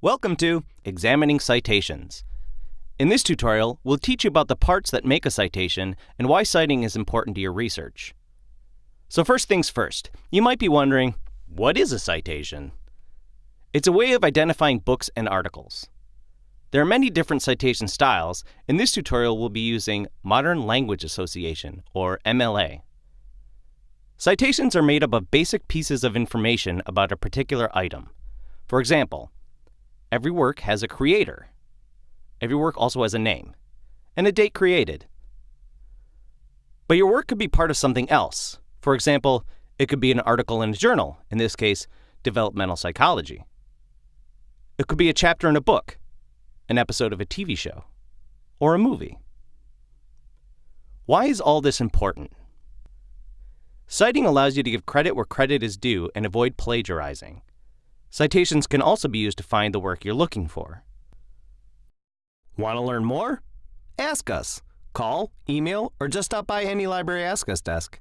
Welcome to Examining Citations. In this tutorial, we'll teach you about the parts that make a citation and why citing is important to your research. So first things first, you might be wondering, what is a citation? It's a way of identifying books and articles. There are many different citation styles. In this tutorial, we'll be using Modern Language Association, or MLA. Citations are made up of basic pieces of information about a particular item. For example, every work has a creator. Every work also has a name and a date created. But your work could be part of something else. For example, it could be an article in a journal, in this case, developmental psychology. It could be a chapter in a book, an episode of a TV show, or a movie. Why is all this important? Citing allows you to give credit where credit is due and avoid plagiarizing. Citations can also be used to find the work you're looking for. Want to learn more? Ask us. Call, email, or just stop by any Library Ask Us desk.